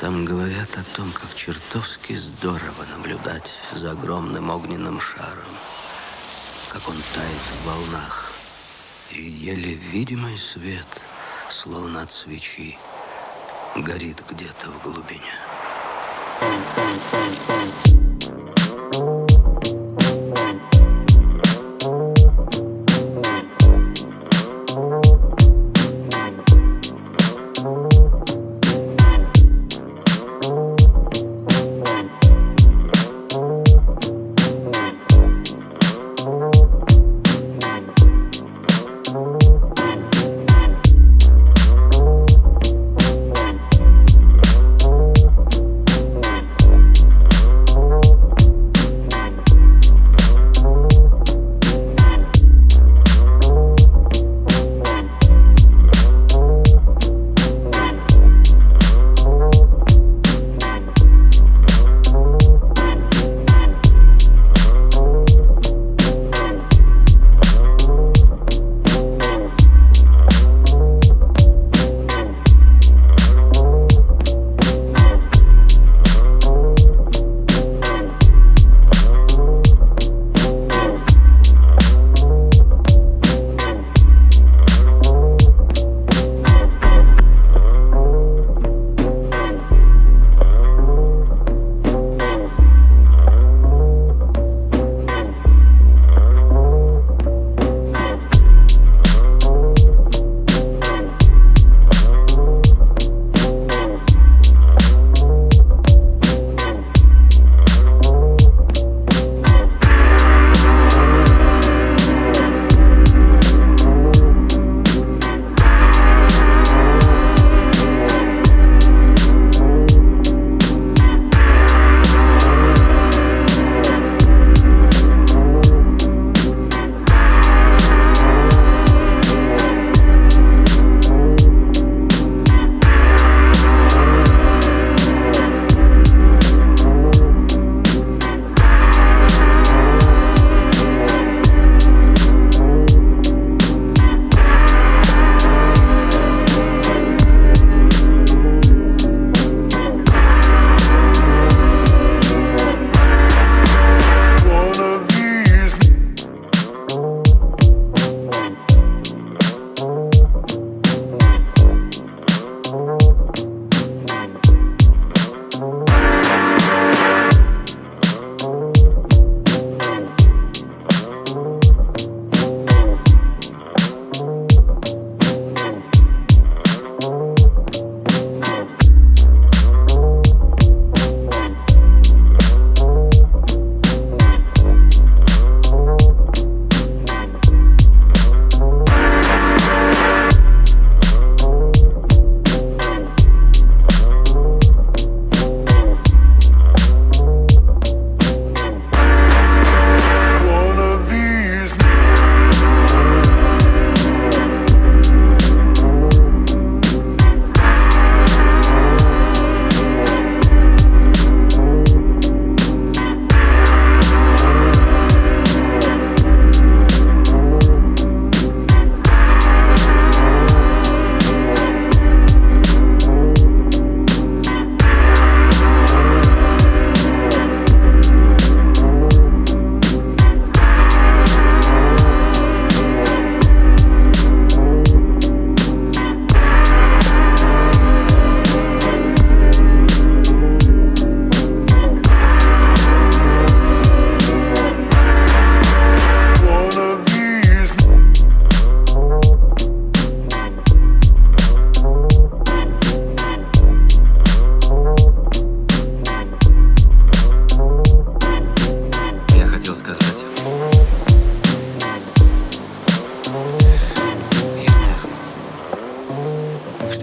Там говорят о том, как чертовски здорово наблюдать за огромным огненным шаром, как он тает в волнах, и еле видимый свет, словно от свечи, горит где-то в глубине.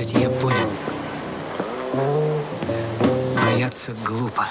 Что я понял. Бояться глупо.